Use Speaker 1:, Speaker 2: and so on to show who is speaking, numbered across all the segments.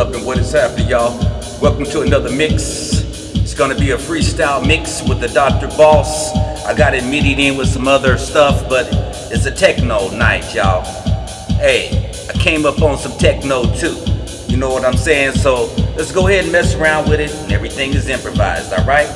Speaker 1: up and what is happening, y'all? Welcome to another mix. It's gonna be a freestyle mix with the Dr. Boss. I got it midi in with some other stuff, but it's a techno night, y'all. Hey, I came up on some techno too. You know what I'm saying? So let's go ahead and mess around with it, and everything is improvised, alright?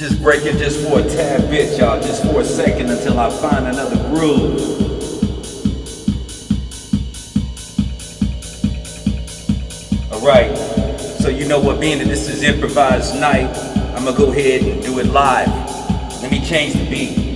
Speaker 1: Just break it just for a tad bit, y'all, just for a second until I find another groove. All right, so you know what, being that this is improvised night, I'm gonna go ahead and do it live. Let me change the beat.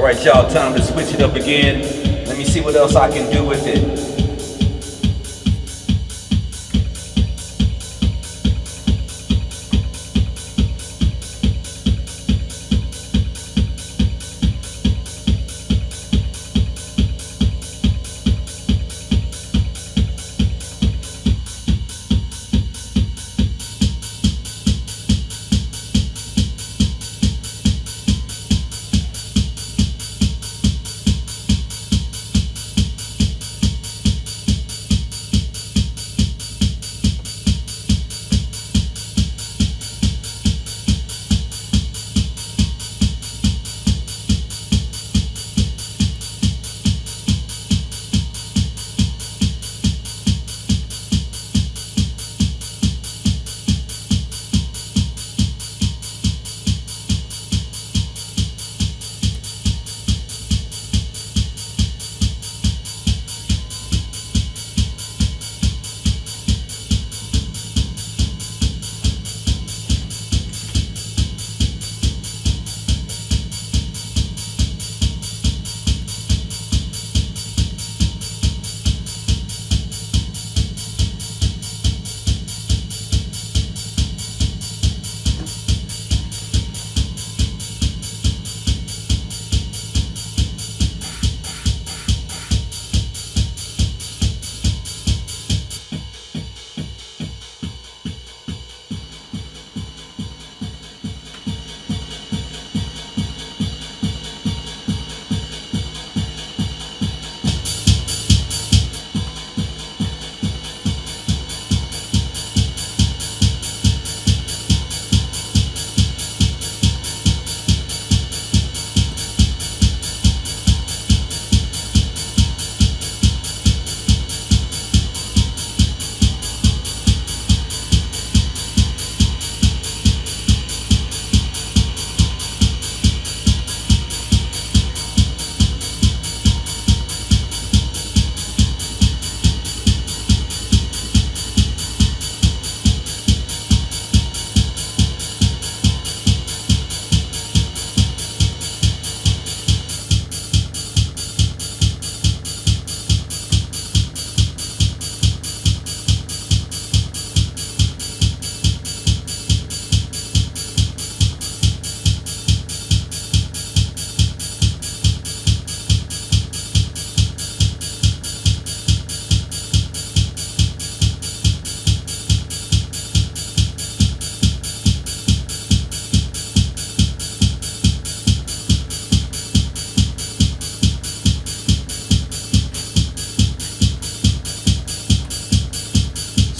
Speaker 1: All right, y'all, time to switch it up again. Let me see what else I can do with it.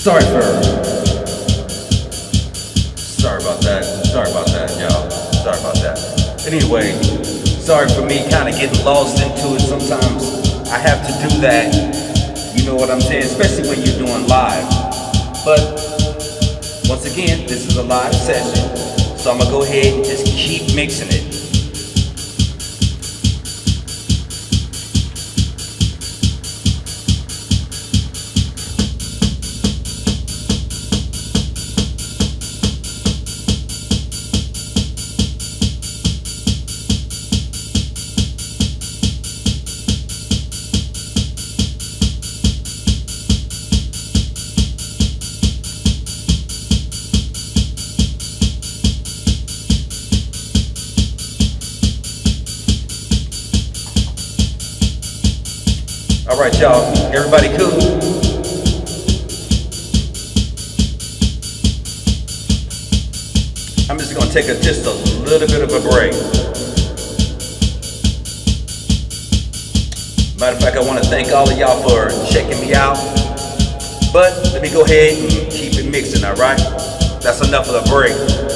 Speaker 1: Sorry for. Sorry about that. Sorry about that, y'all. Sorry about that. Anyway, sorry for me kind of getting lost into it. Sometimes I have to do that. You know what I'm saying? Especially when you're doing live. But once again, this is a live session. So I'm gonna go ahead and just keep mixing it. Right, y'all. Everybody cool? I'm just gonna take a, just a little bit of a break. Matter of fact, I want to thank all of y'all for checking me out. But let me go ahead and keep it mixing, all right? That's enough of the break.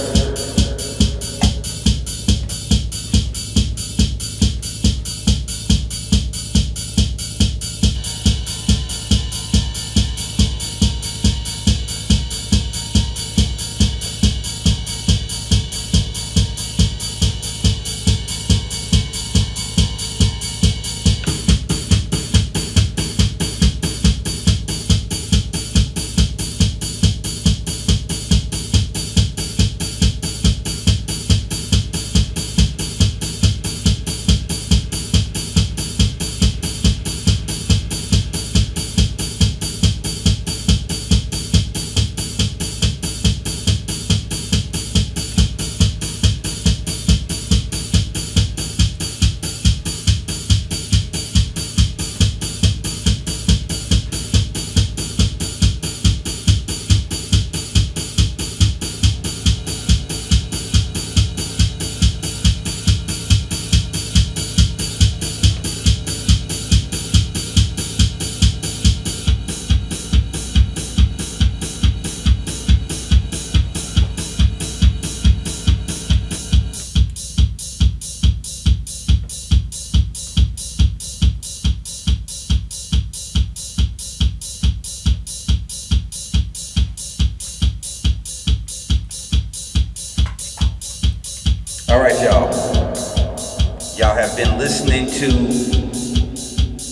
Speaker 1: All right, y'all. Y'all have been listening to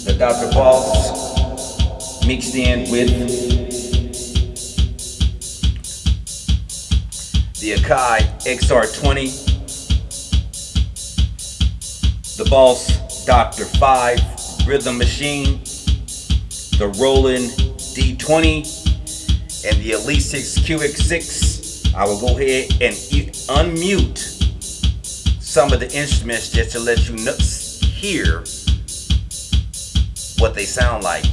Speaker 1: the Dr. Boss mixed in with the Akai XR20, the Boss Dr. 5 Rhythm Machine, the Roland D20, and the Elite 6 QX6. I will go ahead and unmute some of the instruments just to let you know, hear what they sound like.